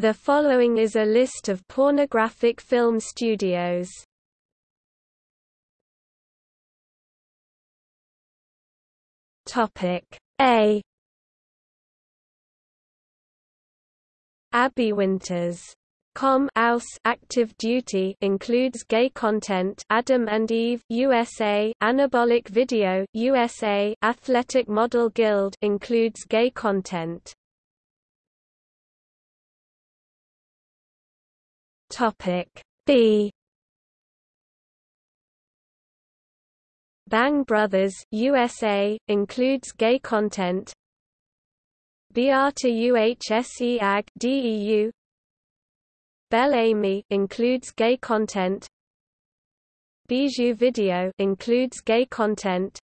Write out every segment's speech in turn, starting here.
The following is a list of pornographic film studios. Topic A. Abby Winters. Com Aus Active Duty includes gay content Adam and Eve USA Anabolic Video USA Athletic Model Guild includes gay content Topic B. Bang Brothers USA includes gay content. Beate Uhse AG DEU Bel Ami includes gay content. Bijou Video includes gay content.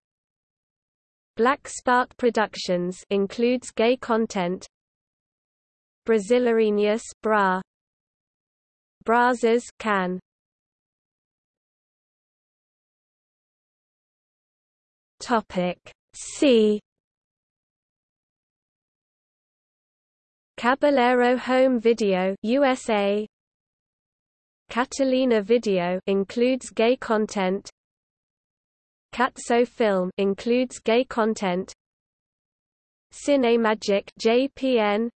Black Spark Productions includes gay content. Brasileirinhas Bra Brazzers can. Topic C. Caballero Home Video USA Catalina Video includes gay content. Cazzo Film includes gay content. Cinemagic JPN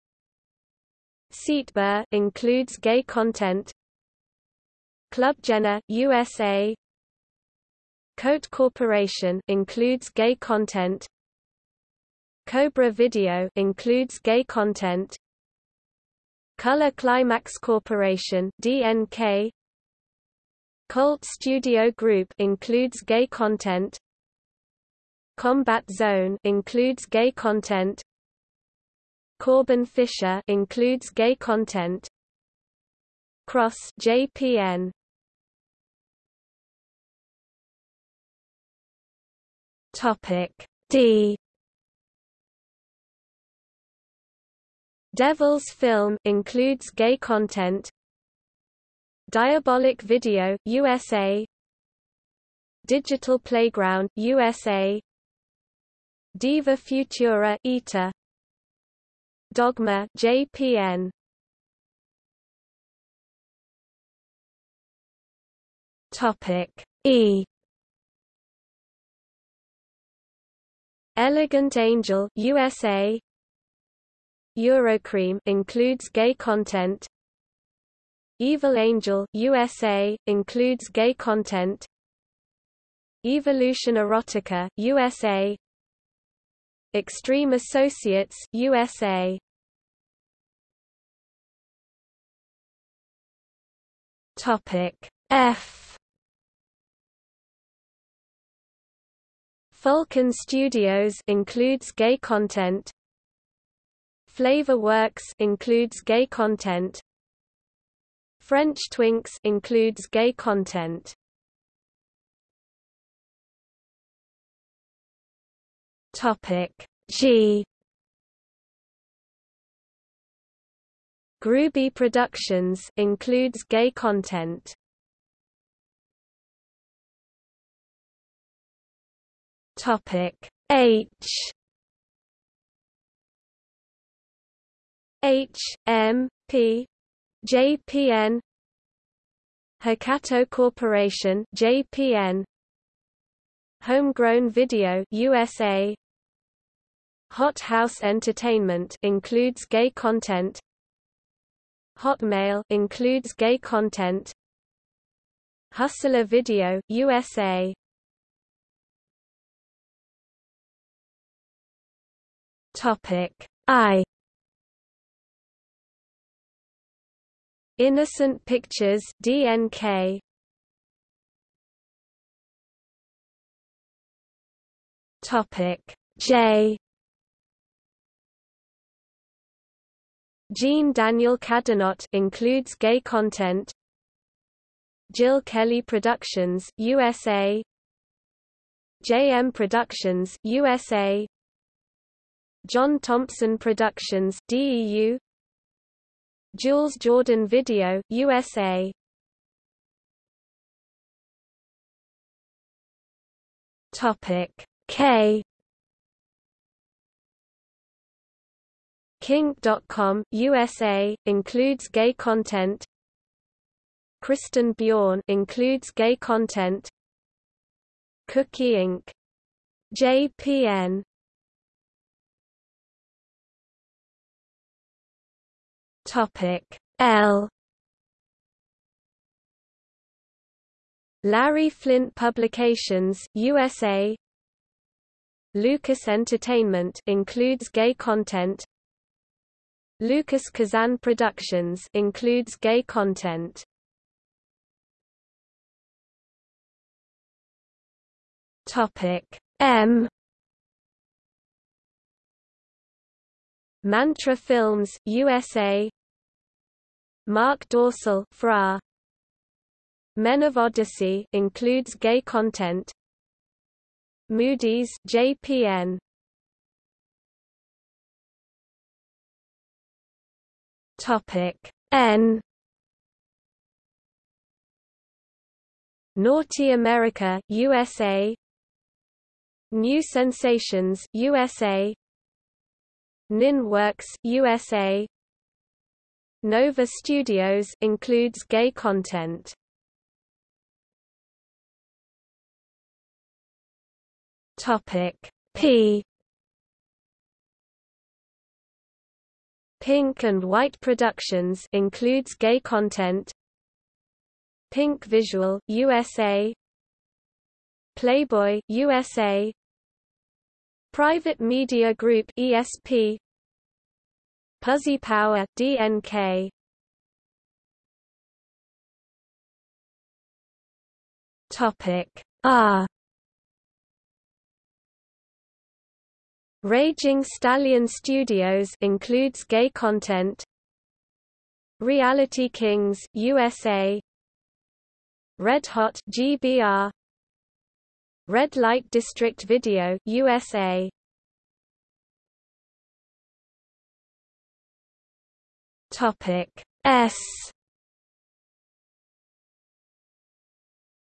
CitéBeur includes gay content Club Jenna USA Coat Corporation includes gay content. Cobra Video includes gay content. Color Climax Corporation DNK Colt Studio Group includes gay content. Combat Zone includes gay content. Corbin Fisher includes gay content. Cross JPN Topic D. Devil's Film includes gay content. Diabolic Video USA Digital Playground USA Diva Futura ETA Dogma JPN Topic E Elegant Angel USA Eurocreme includes gay content. Evil Angel USA includes gay content. Evolution Erotica USA Extreme Associates USA Topic F Falcon Studios includes gay content Flava Works includes gay content. French Twinks includes gay content. Topic G Groovy Productions includes gay content. Topic H. H M P JPN Hokuto Corporation JPN Homegrown Video USA Hot House Entertainment includes gay content. Hotmail includes gay content. Hustler Video USA Topic. I. Innocent Pictures DNK Topic. J. Jean Daniel Cadinot includes gay content. Jill Kelly Productions USA JM Productions USA John Thompson Productions DEU Jules Jordan Video USA Topic K. Kink.com, USA, includes gay content. Kristen Bjorn includes gay content. Kuki Inc. JPN Topic L. Larry Flynt Publications, USA Lucas Entertainment includes gay content. Lucas Kazan Productions includes gay content. Topic M. Mantra Films USA Marc Dorcel FRA. Men of Odyssey includes gay content. Moodyz JPN Topic N. Naughty America USA New Sensations USA Nin Works USA Nova Studios includes gay content. Topic P. Pink and White Productions includes gay content. Pink Visual USA Playboy USA Private Media Group ESP Puzzy Power DNK Topic R Raging Stallion Studios includes gay content. Reality Kings USA Red Hot GBR Red Light District Video USA Topic S.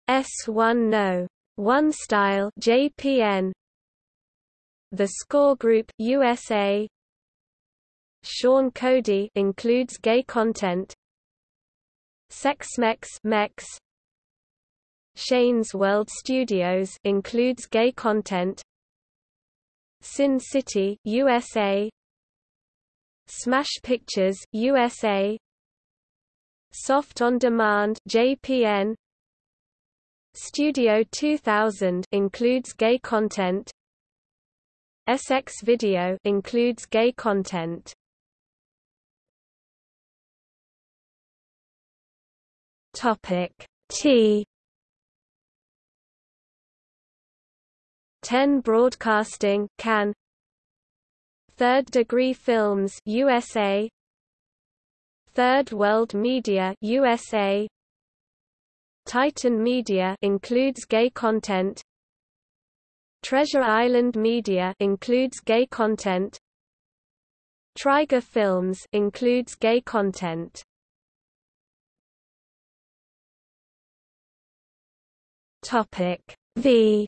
S1 No. 1 Style JPN the Score Group USA Sean Cody includes gay content. Sexmex Mex Shane's World Studios includes gay content. Sin City USA Smash Pictures USA Soft on Demand JPN Studio 2000 includes gay content. SX Video includes gay content. Topic T. 10 Broadcasting can Third Degree Films USA Third World Media USA Titan Media includes gay content Treasure Island Media includes gay content. Trigger Films includes gay content. Topic V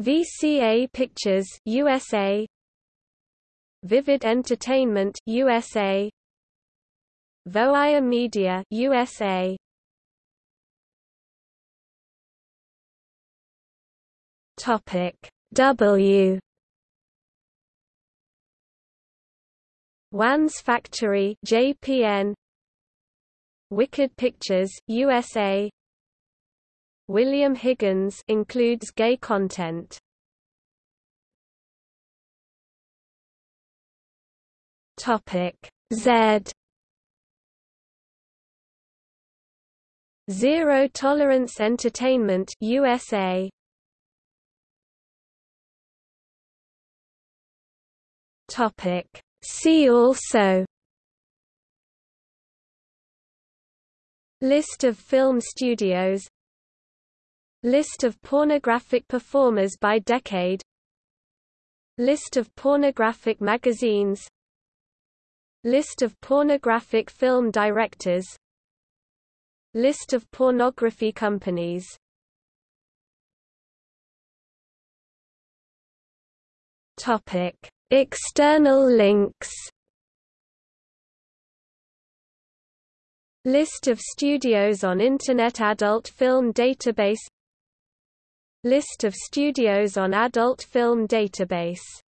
VCA Pictures USA Vivid Entertainment USA Voia Media USA Topic W. Wanz Factory JPN Wicked Pictures USA William Higgins includes gay content. Topic Z. Zero Tolerance Entertainment USA Topic. See also. List of film studios List of pornographic performers by decade. List of pornographic magazines. List of pornographic film directors. List of pornography companies. Topic: External links. List of studios on Internet Adult Film Database List of studios on Adult Film Database